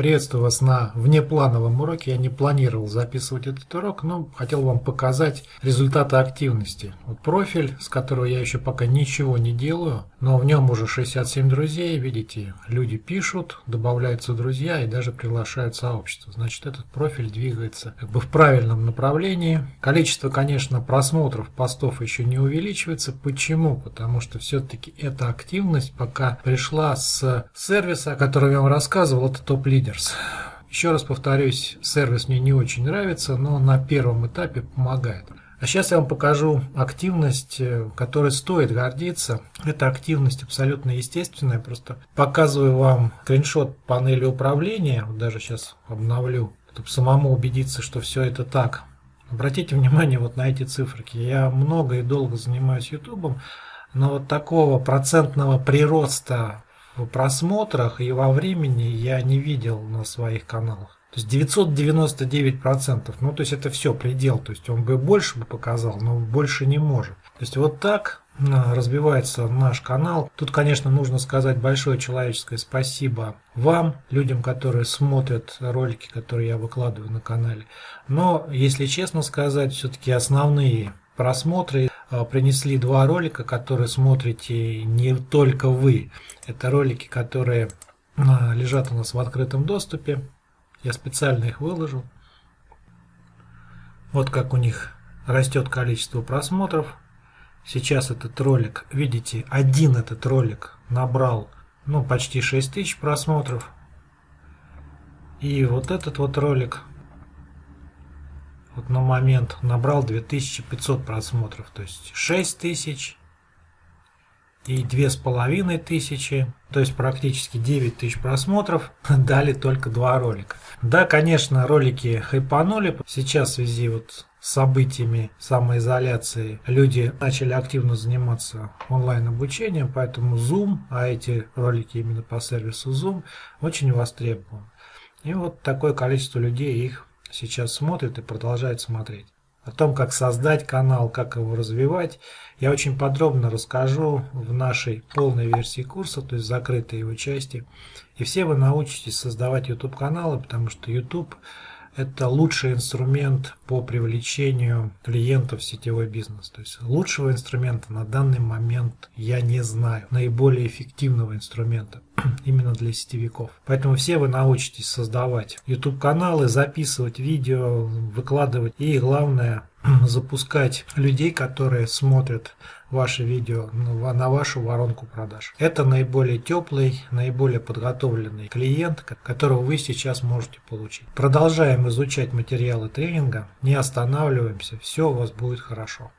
Приветствую вас на внеплановом уроке. Я не планировал записывать этот урок, но хотел вам показать результаты активности. Вот профиль, с которого я еще пока ничего не делаю, но в нем уже 67 друзей. Видите, люди пишут, добавляются друзья и даже приглашают сообщество. Значит, этот профиль двигается как бы в правильном направлении. Количество, конечно, просмотров постов еще не увеличивается. Почему? Потому что все-таки эта активность пока пришла с сервиса, о котором я вам рассказывал, это топ-лидер Leaders. Еще раз повторюсь, сервис мне не очень нравится, но на первом этапе помогает. А сейчас я вам покажу активность, э, которой стоит гордиться. Это активность абсолютно естественная. Просто показываю вам скриншот панели управления. Вот даже сейчас обновлю, чтобы самому убедиться, что все это так. Обратите внимание вот на эти циферки. Я много и долго занимаюсь YouTube, но вот такого процентного прироста в просмотрах и во времени я не видел на своих каналах. То есть 999%, ну то есть это все предел, то есть он бы больше бы показал, но больше не может. То есть вот так разбивается наш канал. Тут, конечно, нужно сказать большое человеческое спасибо вам, людям, которые смотрят ролики, которые я выкладываю на канале. Но, если честно сказать, все-таки основные просмотры а, принесли два ролика, которые смотрите не только вы. Это ролики, которые а, лежат у нас в открытом доступе. Я специально их выложил. Вот как у них растет количество просмотров. Сейчас этот ролик, видите, один этот ролик набрал ну, почти 6000 просмотров. И вот этот вот ролик на момент набрал 2500 просмотров, то есть 6000 и две с половиной тысячи, то есть практически 9 тысяч просмотров, дали только два ролика. Да, конечно, ролики хайпанули, сейчас в связи вот с событиями самоизоляции люди начали активно заниматься онлайн обучением, поэтому Zoom, а эти ролики именно по сервису Zoom, очень востребован. И вот такое количество людей их сейчас смотрит и продолжает смотреть. О том, как создать канал, как его развивать, я очень подробно расскажу в нашей полной версии курса, то есть закрытой его части. И все вы научитесь создавать YouTube каналы, потому что YouTube это лучший инструмент по привлечению клиентов в сетевой бизнес. То есть лучшего инструмента на данный момент я не знаю, наиболее эффективного инструмента именно для сетевиков. Поэтому все вы научитесь создавать YouTube каналы, записывать видео, выкладывать и главное запускать людей, которые смотрят ваши видео на вашу воронку продаж. Это наиболее теплый, наиболее подготовленный клиент, которого вы сейчас можете получить. Продолжаем изучать материалы тренинга, не останавливаемся, все у вас будет хорошо.